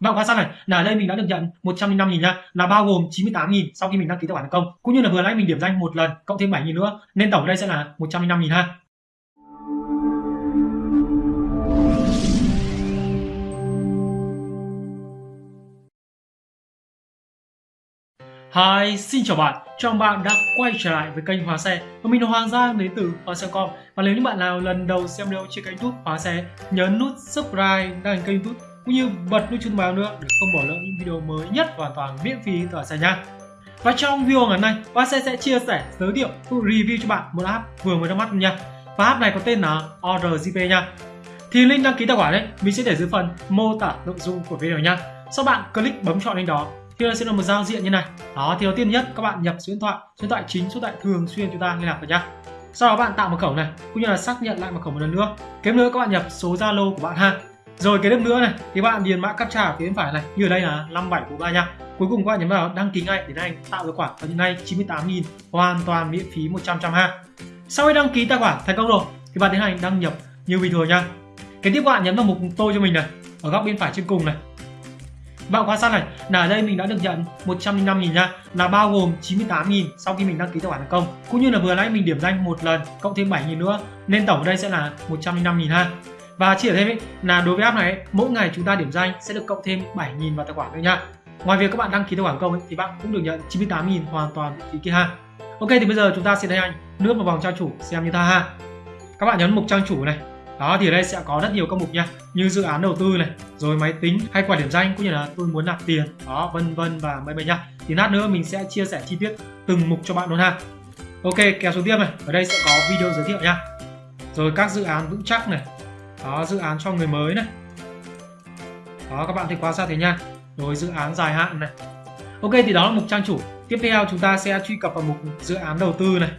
Bạn quan sát này là đây mình đã được nhận 105 000 nha, là bao gồm 98 000 sau khi mình đăng ký tài khoản thành công. Cũng như là vừa nãy mình điểm danh một lần cộng thêm 7 000 nữa nên tổng ở đây sẽ là 105 000 ha. Hi, xin chào bạn. Chào bạn đã quay trở lại với kênh Hóa Xe và mình là Hoàng Giang đến từ Hóa Xe.com và nếu như bạn nào lần đầu xem video trên kênh YouTube Hóa Xe nhớ nút subscribe đăng kênh YouTube cũng như bật nút chuông báo nữa để không bỏ lỡ những video mới nhất hoàn toàn miễn phí từ Hóa Xe nha. Và trong video ngày hôm nay, bác sẽ sẽ chia sẻ giới thiệu cũng review cho bạn một app vừa mới ra mắt nha. Và app này có tên là ORGP nha. Thì link đăng ký tài khoản đấy mình sẽ để dưới phần mô tả nội dung của video nha. Sau bạn click bấm chọn link đó thì sẽ là một giao diện như này đó thì đầu tiên nhất các bạn nhập số điện thoại số điện thoại chính số điện thoại thường xuyên chúng ta liên lạc với nhá sau đó bạn tạo mật khẩu này cũng như là xác nhận lại mật khẩu một lần nữa kế nữa các bạn nhập số zalo của bạn ha rồi cái tiếp nữa này thì bạn điền mã captcha ở phía bên phải này, như ở đây là 5743 nha. Cuối cùng các bạn nhấn vào đăng ký ngay để anh tạo tài khoản và hiện nay 98.000 hoàn toàn miễn phí 100 trăm ha. Sau khi đăng ký tài khoản thành công rồi, thì bạn tiến hành đăng nhập như bình thường nha. Cái tiếp bạn nhấn vào mục tôi cho mình này, ở góc bên phải trên cùng này. Bạn quan sát này, là ở đây mình đã được nhận 105 000 nha, là bao gồm 98 000 sau khi mình đăng ký tài khoản thành công. Cũng như là vừa nãy mình điểm danh một lần cộng thêm 7 000 nữa, nên tổng ở đây sẽ là 105 000 ha và chỉ ở thêm là đối với app này mỗi ngày chúng ta điểm danh sẽ được cộng thêm 7 000 vào tài khoản nữa nha. Ngoài việc các bạn đăng ký tài khoản công ấy, thì bạn cũng được nhận 98 000 hoàn toàn phí kia ha. Ok thì bây giờ chúng ta sẽ thấy anh lướt vào vòng trang chủ xem như ta ha. Các bạn nhấn mục trang chủ này. Đó thì ở đây sẽ có rất nhiều các mục nha như dự án đầu tư này rồi máy tính hay quả điểm danh cũng như là tôi muốn nạp tiền đó vân vân và mấy mấy nha. Thì lát nữa mình sẽ chia sẻ chi tiết từng mục cho bạn luôn ha. Ok kéo xuống tiếp này. Ở đây sẽ có video giới thiệu nha. Rồi các dự án vững chắc này đó, dự án cho người mới này. Đó, các bạn thì quan sát thế nha. Rồi, dự án dài hạn này. Ok, thì đó là mục trang chủ. Tiếp theo, chúng ta sẽ truy cập vào mục dự án đầu tư này.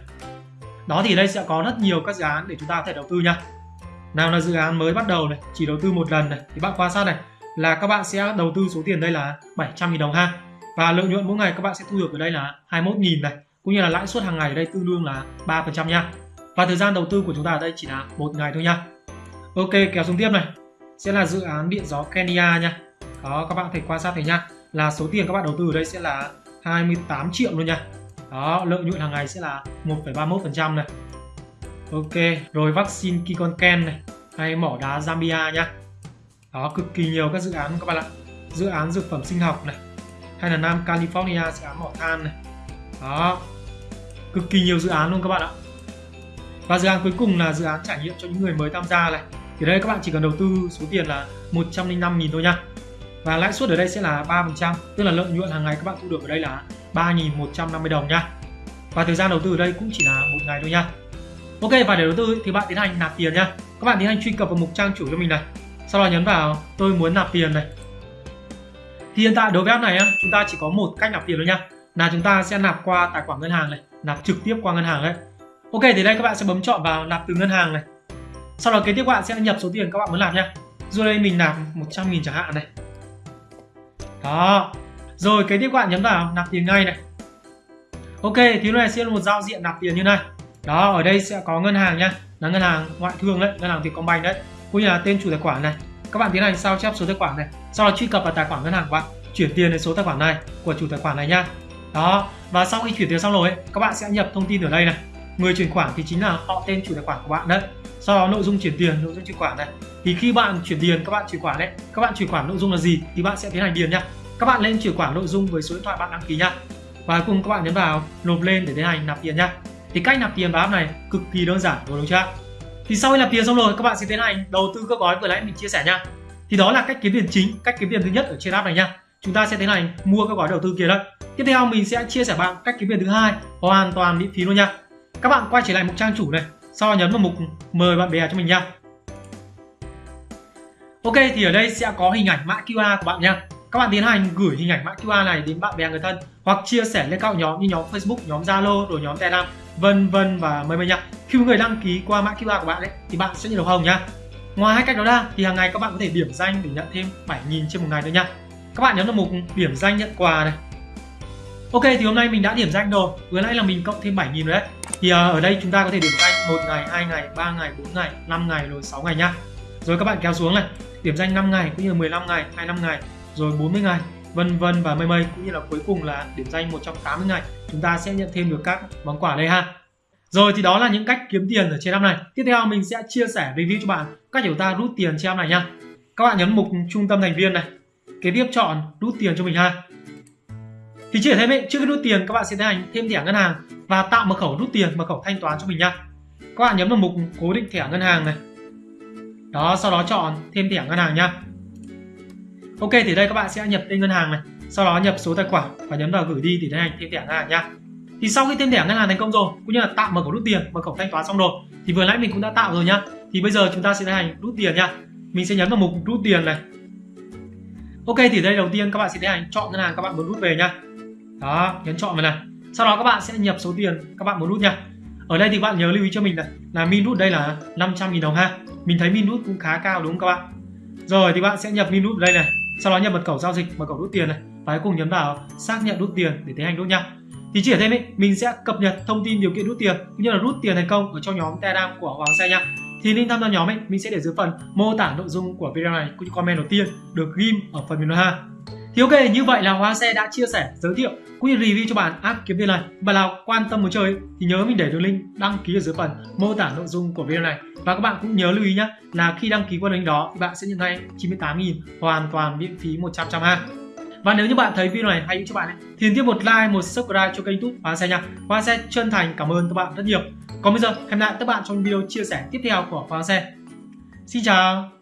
Đó, thì đây sẽ có rất nhiều các dự án để chúng ta có thể đầu tư nha. Nào là dự án mới bắt đầu này, chỉ đầu tư một lần này, thì bạn quan sát này, là các bạn sẽ đầu tư số tiền đây là 700.000 đồng ha. Và lợi nhuận mỗi ngày các bạn sẽ thu được ở đây là 21.000 này, cũng như là lãi suất hàng ngày ở đây tương đương là 3% nha. Và thời gian đầu tư của chúng ta ở đây chỉ là một ngày thôi nha ok kéo xuống tiếp này sẽ là dự án điện gió Kenya nha đó các bạn thể quan sát thấy nha là số tiền các bạn đầu tư ở đây sẽ là 28 triệu luôn nha đó lợi nhuận hàng ngày sẽ là 1,31% này Ok, rồi vaccine Kikonken này hay mỏ đá Zambia nha. Đó, cực kỳ nhiều các dự án các bạn ạ. Dự án dược phẩm sinh học này, hay là Nam California dự án mỏ than này. Đó, cực kỳ nhiều dự án luôn các bạn ạ. Và dự án cuối cùng là dự án trải nghiệm cho những người mới tham gia này. Thì đây các bạn chỉ cần đầu tư số tiền là 105.000 thôi nha. Và lãi suất ở đây sẽ là 3%, tức là lợi nhuận hàng ngày các bạn thu được ở đây là 3.150 đồng nha. Và thời gian đầu tư ở đây cũng chỉ là một ngày thôi nha. Ok và để đầu tư thì bạn tiến hành nạp tiền nhá. Các bạn tiến hành truy cập vào mục trang chủ cho mình này. Sau đó nhấn vào tôi muốn nạp tiền này. Thì hiện tại đối với app này chúng ta chỉ có một cách nạp tiền thôi nha. Là chúng ta sẽ nạp qua tài khoản ngân hàng này, nạp trực tiếp qua ngân hàng đấy. Ok thì đây các bạn sẽ bấm chọn vào nạp từ ngân hàng này. Sau đó kế tiếp các bạn sẽ nhập số tiền các bạn muốn làm nha. Rồi đây mình làm 100 000 chẳng hạn này. Đó. Rồi, kế tiếp các bạn nhấn vào nạp tiền ngay này. Ok, thì lúc này sẽ là một giao diện nạp tiền như này. Đó, ở đây sẽ có ngân hàng nhá là ngân hàng ngoại thương đấy, ngân hàng Vietcombank đấy. Cũng như là tên chủ tài khoản này. Các bạn tiến hành sao chép số tài khoản này. Sau đó truy cập vào tài khoản ngân hàng của bạn. Chuyển tiền đến số tài khoản này, của chủ tài khoản này nhá đó. Và sau khi chuyển tiền xong rồi các bạn sẽ nhập thông tin ở đây này người chuyển khoản thì chính là họ tên chủ tài khoản của bạn đấy sau đó nội dung chuyển tiền, nội dung chuyển khoản này thì khi bạn chuyển tiền, các bạn chuyển khoản đấy. Các bạn chuyển khoản nội dung là gì thì bạn sẽ tiến hành điền nhá. Các bạn lên chuyển khoản nội dung với số điện thoại bạn đăng ký nhá. Và cùng các bạn nhấn vào nộp lên để tiến hành nạp tiền nhá. Thì cách nạp tiền vào app này cực kỳ đơn giản, đúng chưa thì sau khi nạp tiền xong rồi, các bạn sẽ tiến hành đầu tư các gói vừa nãy mình chia sẻ nhá. thì đó là cách kiếm tiền chính, cách kiếm tiền thứ nhất ở trên app này nhá. chúng ta sẽ tiến hành mua các gói đầu tư kia đấy tiếp theo mình sẽ chia sẻ bạn cách kiếm tiền thứ hai, hoàn toàn miễn phí luôn nha các bạn quay trở lại mục trang chủ này sau đó nhấn vào mục mời bạn bè cho mình nha. Ok thì ở đây sẽ có hình ảnh mã QR của bạn nha. Các bạn tiến hành gửi hình ảnh mã QR này đến bạn bè người thân hoặc chia sẻ lên các nhóm như nhóm Facebook, nhóm Zalo, rồi nhóm Telegram vân vân và mời mời nha. khi người đăng ký qua mã QR của bạn ấy thì bạn sẽ nhận được hồng nha. ngoài hai cách đó ra thì hàng ngày các bạn có thể điểm danh để nhận thêm 7.000 trên một ngày nữa nha. Các bạn nhấn vào mục điểm danh nhận quà này. Ok thì hôm nay mình đã điểm danh rồi. Vừa nãy là mình cộng thêm 7.000 rồi đấy thì ờ, ở đây chúng ta có thể điểm danh một ngày, hai ngày, ba ngày 4 ngày 5 ngày rồi 6 ngày nhá. Rồi các bạn kéo xuống này. Điểm danh 5 ngày cũng như 15 ngày 25 ngày, rồi 40 ngày, vân vân và mây mây. Cũng như là cuối cùng là điểm danh 180 ngày. Chúng ta sẽ nhận thêm được các món quà đây ha. Rồi thì đó là những cách kiếm tiền ở trên app này. Tiếp theo mình sẽ chia sẻ review cho bạn cách để chúng ta rút tiền trên app này nha. Các bạn nhấn mục trung tâm thành viên này. Kế tiếp chọn rút tiền cho mình ha thì chỉ thêm ấy, trước khi rút tiền các bạn sẽ tiến hành thêm thẻ ngân hàng và tạo mật khẩu rút tiền mật khẩu thanh toán cho mình nha các bạn nhấn vào mục cố định thẻ ngân hàng này. Đó sau đó chọn thêm thẻ ngân hàng nha ok thì đây các bạn sẽ nhập tên ngân hàng này sau đó nhập số tài khoản và nhấn vào gửi đi thì tiến hành thêm thẻ ngân hàng nha thì sau khi thêm thẻ ngân hàng thành công rồi cũng như là tạo mật khẩu rút tiền mật khẩu thanh toán xong rồi thì vừa nãy mình cũng đã tạo rồi nhá. Thì bây giờ chúng ta sẽ tiến hành rút tiền nha mình sẽ nhấn vào mục rút tiền này. Ok thì đây đầu tiên các bạn sẽ tiến hành chọn ngân hàng các bạn muốn rút về nha đó, nhấn chọn vào này. Sau đó các bạn sẽ nhập số tiền các bạn muốn rút nha. Ở đây thì bạn nhớ lưu ý cho mình này, là min rút đây là 500.000 đồng ha. Mình thấy min rút cũng khá cao đúng không các bạn? Rồi thì bạn sẽ nhập min rút đây này. Sau đó nhập mật khẩu giao dịch, mật khẩu rút tiền này. Và cuối cùng nhấn vào xác nhận rút tiền để tiến hành rút nha. Thì chỉ ở thêm ý mình sẽ cập nhật thông tin điều kiện rút tiền, cũng như là rút tiền thành công ở trong nhóm telegram của hoàng xe nha. Thì link tham gia nhóm ấy, mình sẽ để dưới phần mô tả nội dung của video này, cũng như comment đầu tiên được ghim ở phần bình luận ha thì ok như vậy là Hoa Xe đã chia sẻ giới thiệu cũng như review cho bạn app kiếm tiền này Bạn nào quan tâm muốn chơi thì nhớ mình để đường link đăng ký ở dưới phần mô tả nội dung của video này và các bạn cũng nhớ lưu ý nhé là khi đăng ký qua link đó thì bạn sẽ nhận ngay 98.000 hoàn toàn miễn phí 100 trăm ha và nếu như bạn thấy video này hay cho bạn ấy, thì tiếp một like, một subscribe cho kênh YouTube Hoa Xe nha. Hoa Xe chân thành cảm ơn các bạn rất nhiều. Còn bây giờ, hẹn gặp lại các bạn trong video chia sẻ tiếp theo của Hoa Xe. Xin chào!